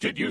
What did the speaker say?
Did you